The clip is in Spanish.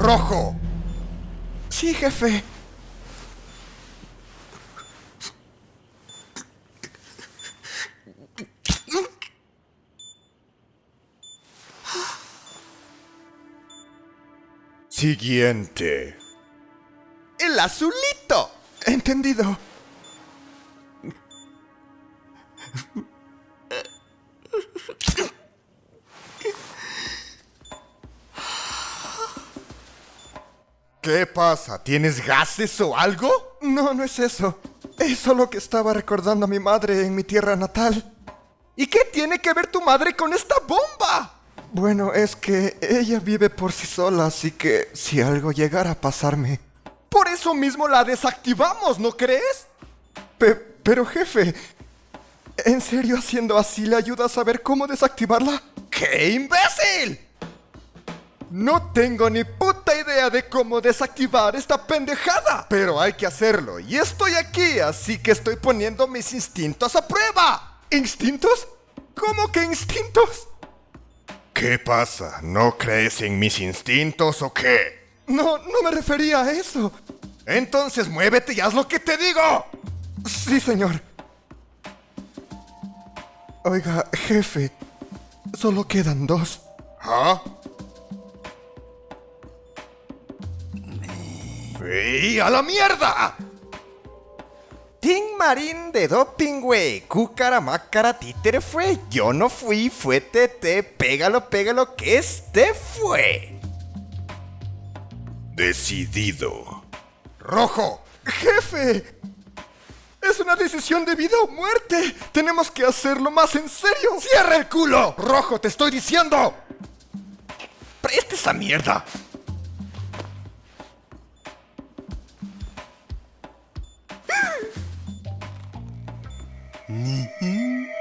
rojo. Sí, jefe. Siguiente. El azulito. Entendido. ¿Qué pasa? ¿Tienes gases o algo? No, no es eso. Es solo que estaba recordando a mi madre en mi tierra natal. ¿Y qué tiene que ver tu madre con esta bomba? Bueno, es que ella vive por sí sola, así que si algo llegara a pasarme... Por eso mismo la desactivamos, ¿no crees? pero jefe, ¿en serio haciendo así le ayuda a saber cómo desactivarla? ¡Qué imbécil! No tengo ni puta de cómo desactivar esta pendejada, pero hay que hacerlo y estoy aquí, así que estoy poniendo mis instintos a prueba. ¿Instintos? ¿Cómo que instintos? ¿Qué pasa? ¿No crees en mis instintos o qué? No, no me refería a eso. Entonces muévete y haz lo que te digo. Sí, señor. Oiga, jefe, solo quedan dos. ¿Ah? ¡Y a la mierda! Tim Marín de doping, güey. Cúcara, mácara, títere fue. Yo no fui, fue TT. Pégalo, pégalo, que este fue. Decidido. Rojo. Jefe. Es una decisión de vida o muerte. Tenemos que hacerlo más en serio. ¡Cierra el culo! Rojo, te estoy diciendo. Preste esa mierda. 你。